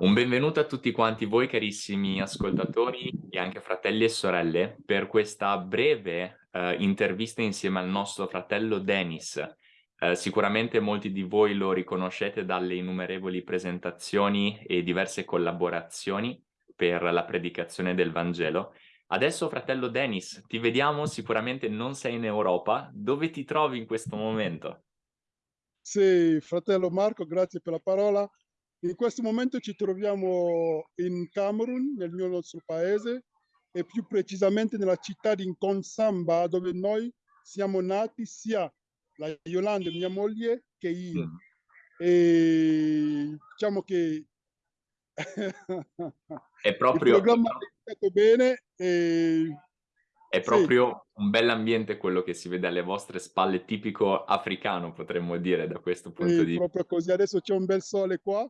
Un benvenuto a tutti quanti voi carissimi ascoltatori e anche fratelli e sorelle per questa breve uh, intervista insieme al nostro fratello Denis. Uh, sicuramente molti di voi lo riconoscete dalle innumerevoli presentazioni e diverse collaborazioni per la predicazione del Vangelo. Adesso fratello Denis, ti vediamo, sicuramente non sei in Europa, dove ti trovi in questo momento? Sì, fratello Marco, grazie per la parola. In questo momento ci troviamo in Camerun, nel mio nostro paese, e più precisamente nella città di Nkonsamba, dove noi siamo nati, sia la Yolanda, mia moglie, che io. E diciamo che è proprio, il programma è stato bene e è proprio sì. un bell'ambiente quello che si vede alle vostre spalle, tipico africano potremmo dire da questo punto sì, di vista. proprio così, adesso c'è un bel sole qua,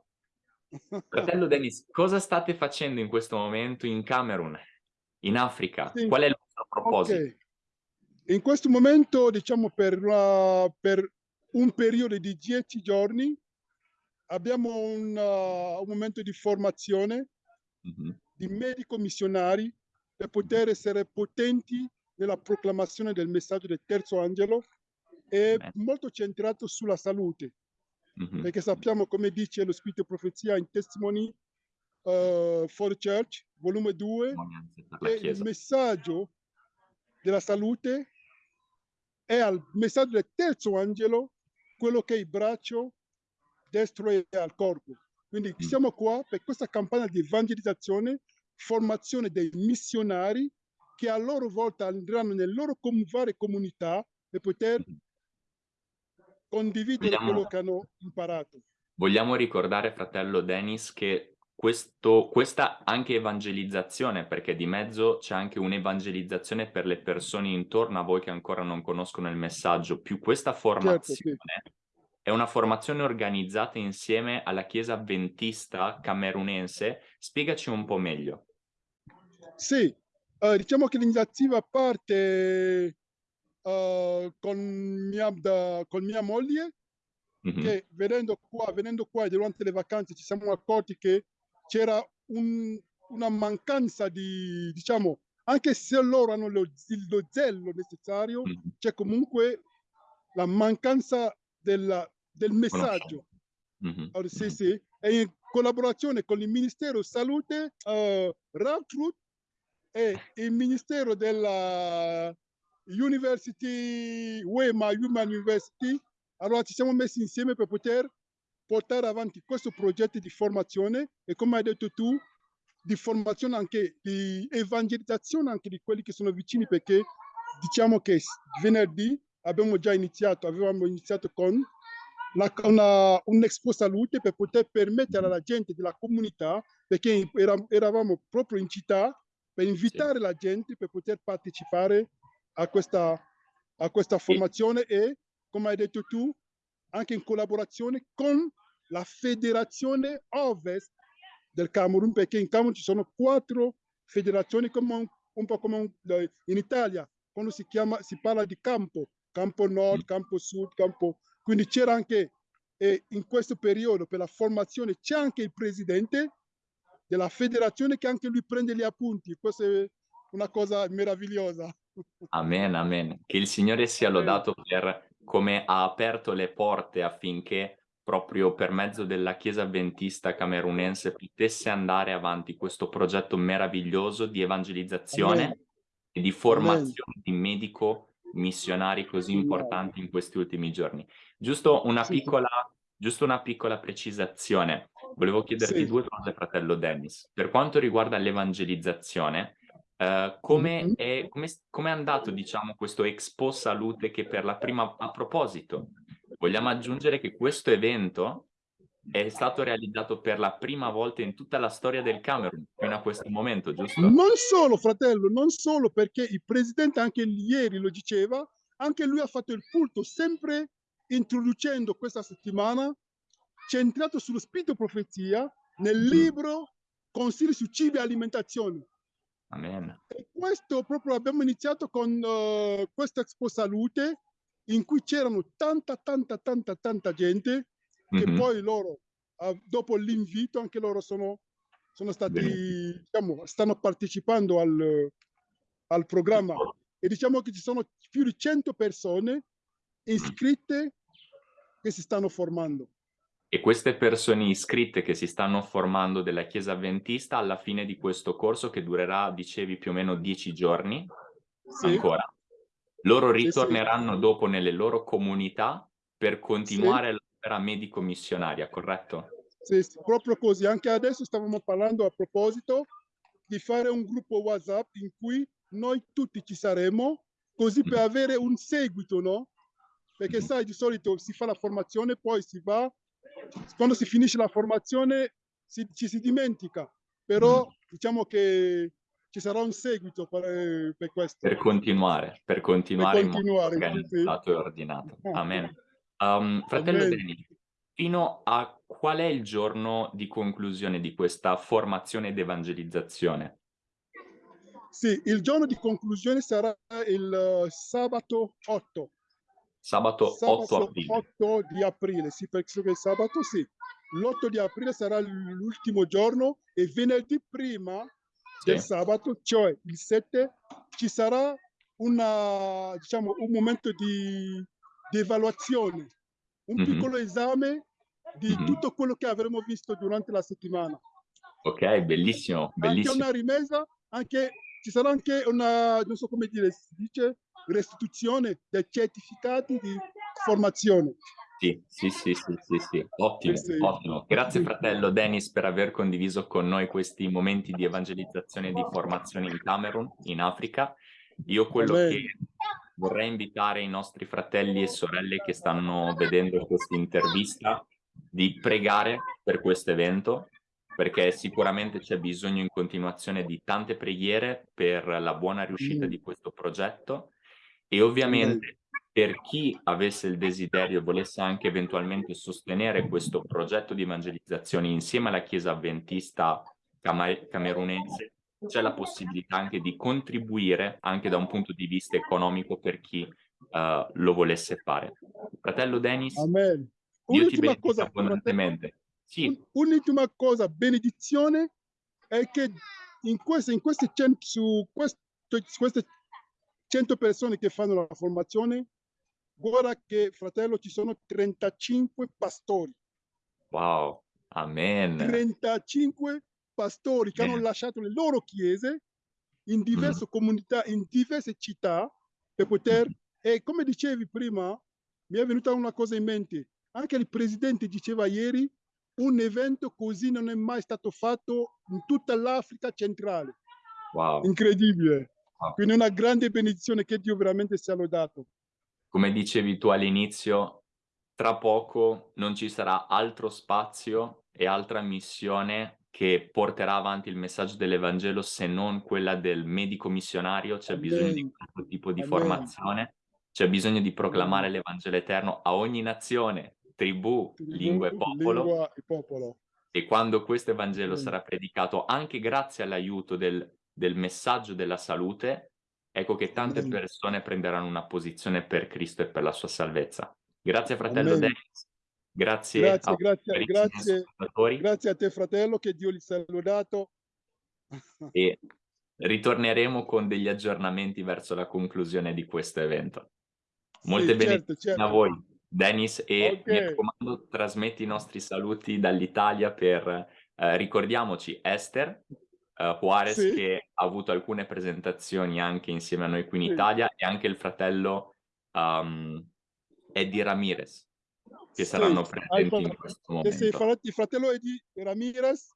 Fratello Dennis, cosa state facendo in questo momento in Camerun, in Africa? Sì. Qual è il vostro proposito? Okay. In questo momento, diciamo per, uh, per un periodo di dieci giorni, abbiamo un, uh, un momento di formazione mm -hmm. di medico missionari per poter essere potenti nella proclamazione del messaggio del terzo angelo e Beh. molto centrato sulla salute mm-hmm. perché sappiamo come dice lo Spirito Profezia in Testimony uh, for the Church, volume 2, che il messaggio della salute è al messaggio del terzo angelo, quello che è il braccio destro e al corpo. Quindi mm. siamo qua per questa campagna di evangelizzazione, formazione dei missionari che a loro volta andranno nelle loro com varie comunità per poter mm condividere vogliamo, quello che hanno imparato. Vogliamo ricordare, fratello Dennis, che questo, questa anche evangelizzazione, perché di mezzo c'è anche un'evangelizzazione per le persone intorno a voi che ancora non conoscono il messaggio, più questa formazione certo, sì. è una formazione organizzata insieme alla Chiesa Adventista camerunense. Spiegaci un po' meglio. Sì, uh, diciamo che l'iniziativa parte uh, con, mia, da, con mia moglie, mm -hmm. che venendo qua, venendo qua durante le vacanze ci siamo accorti che c'era un, una mancanza di, diciamo, anche se loro hanno lo, lo zello necessario, mm -hmm. c'è comunque la mancanza della, del messaggio. Mm -hmm. allora, sì, sì. E in collaborazione con il Ministero Salute, uh, Route e il Ministero della University, Wema Human University, allora ci siamo messi insieme per poter portare avanti questo progetto di formazione e come hai detto tu, di formazione anche, di evangelizzazione anche di quelli che sono vicini perché diciamo che venerdì abbiamo già iniziato, avevamo iniziato con la, una, un Expo Salute per poter permettere alla gente della comunità, perché eravamo proprio in città, per invitare sì. la gente per poter partecipare a questa, a questa formazione e, come hai detto tu, anche in collaborazione con la federazione ovest del Camerun, perché in Camerun ci sono quattro federazioni, come un, un po' come un, in Italia, quando si, chiama, si parla di campo, campo nord, campo sud, campo... Quindi c'era anche, eh, in questo periodo, per la formazione, c'è anche il presidente della federazione che anche lui prende gli appunti. Questa è una cosa meravigliosa. Amen, amen. Che il Signore sia lodato per come ha aperto le porte affinché proprio per mezzo della Chiesa Adventista camerunense potesse andare avanti questo progetto meraviglioso di evangelizzazione amen. e di formazione amen. di medico missionari così importanti in questi ultimi giorni. Giusto una, piccola, giusto una piccola precisazione. Volevo chiederti sì. due cose, fratello Dennis. Per quanto riguarda l'evangelizzazione, Uh, come, è, come, come, è, andato, diciamo, questo Expo Salute che per la prima... A proposito, vogliamo aggiungere che questo evento è stato realizzato per la prima volta in tutta la storia del Camerun, fino a questo momento, giusto? Non solo, fratello, non solo, perché il presidente anche ieri lo diceva, anche lui ha fatto il culto, sempre introducendo questa settimana, centrato sullo spirito profezia, nel libro Consigli su cibo e alimentazione Amen. E questo proprio abbiamo iniziato con uh, questa Expo Salute in cui c'erano tanta, tanta, tanta, tanta gente che mm -hmm. poi loro uh, dopo l'invito anche loro sono, sono stati, Benissimo. diciamo, stanno partecipando al, al programma e diciamo che ci sono più di 100 persone iscritte che si stanno formando. E queste persone iscritte che si stanno formando della Chiesa Adventista alla fine di questo corso che durerà, dicevi, più o meno 10 giorni, Sì, ancora, loro sì, sì. ritorneranno dopo nelle loro comunità per Sì. continuare l'opera medico-missionaria, corretto? Sì, sì, proprio così. Anche adesso stavamo parlando a proposito di fare un gruppo WhatsApp in cui noi tutti ci saremo, così per avere un seguito, no? Perché Mhm. sai, di solito si fa la formazione, poi si va, quando si finisce la formazione si- ci si dimentica, però diciamo che ci sarà un seguito per, per questo. Per continuare, per continuare in modo continuare, sì, sì. organizzato e ordinato. Amen. Um, fratello Amen. Deni, fino a qual è il giorno di conclusione di questa formazione ed evangelizzazione? Sì, il giorno di conclusione sarà il eh, sabato 8. Sabato 8 Sabato aprile. 8 di aprile, sì, perché il sabato sì. L'8 di aprile sarà l'ultimo giorno e venerdì prima del Sì. sabato, cioè il 7, ci sarà una, diciamo, un momento di, di evaluazione, un Mhm. piccolo esame di Mhm. tutto quello che avremo visto durante la settimana. Ok, bellissimo, Anche bellissimo. una rimessa, anche, ci sarà anche una, non so come dire, si dice, restituzione dei certificati di formazione. Sì, sì, sì, sì, sì, sì. Ottimo, Sì, ottimo. Grazie fratello Dennis per aver condiviso con noi questi momenti di evangelizzazione e di formazione in Camerun, in Africa. Io quello Amen. che vorrei invitare i nostri fratelli e sorelle che stanno vedendo questa intervista di pregare per questo evento, perché sicuramente c'è bisogno in continuazione di tante preghiere per la buona riuscita Mm. di questo progetto e ovviamente per chi avesse il desiderio e volesse anche eventualmente sostenere questo progetto di evangelizzazione insieme alla Chiesa Adventista cama- camerunese, c'è la possibilità anche di contribuire anche da un punto di vista economico per chi eh, lo volesse fare. Fratello Denis, Amen. Dio ti fratello, abbondantemente. Sì, un- un'ultima cosa, benedizione, è che in queste, in queste, su su queste 100 persone che fanno la formazione, guarda che, fratello, ci sono 35 pastori. wow, amen. 35 pastori che hanno Bene. lasciato le loro chiese in diverse comunità, in diverse città per poter, e come dicevi prima, mi è venuta una cosa in mente, anche il presidente diceva ieri, un evento così non è mai stato fatto in tutta l'Africa centrale, Wow. incredibile. Wow. Quindi una grande benedizione che Dio veramente sia lodato. Come dicevi tu all'inizio, tra poco non ci sarà altro spazio e altra missione che porterà avanti il messaggio dell'Evangelo se non quella del medico missionario. C'è bisogno di questo tipo di Amen. formazione, c'è bisogno di proclamare l'Evangelo eterno a ogni nazione, tribù, lingua e popolo. Lingua e popolo. E quando questo Evangelo Amen. sarà predicato anche grazie all'aiuto del, del messaggio della salute, ecco che tante Amen. persone prenderanno una posizione per Cristo e per la sua salvezza. Grazie fratello Amen. Dennis, grazie, Grazie, a grazie, grazie, grazie a te fratello, che Dio li sia lodato. e ritorneremo con degli aggiornamenti verso la conclusione di questo evento. Molte Sì, certo, benedizioni a certo. voi, Dennis, e Ok. mi raccomando, trasmetti i nostri saluti dall'Italia per, eh, ricordiamoci, Esther eh, Juarez Sì. che ha avuto alcune presentazioni anche insieme a noi qui in Sì. Italia e anche il fratello um, Eddie Ramirez che Sì, saranno presenti in questo momento. il fratello Eddie Ramirez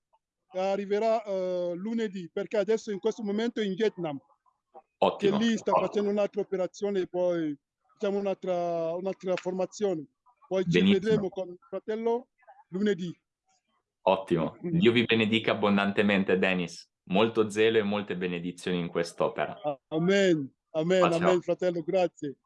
arriverà eh, lunedì, perché adesso in questo momento è in Vietnam, che Ottimo, lì sta ottimo. facendo un'altra operazione e poi facciamo un'altra, un'altra formazione. Poi ci Benissimo. vedremo con il fratello lunedì. Ottimo. Dio vi benedica abbondantemente, Dennis. Molto zelo e molte benedizioni in quest'opera. Amen, amen, ciao. amen, fratello, grazie.